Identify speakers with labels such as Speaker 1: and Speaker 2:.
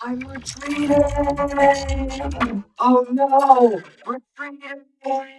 Speaker 1: I'm retreating. Oh no, retreating.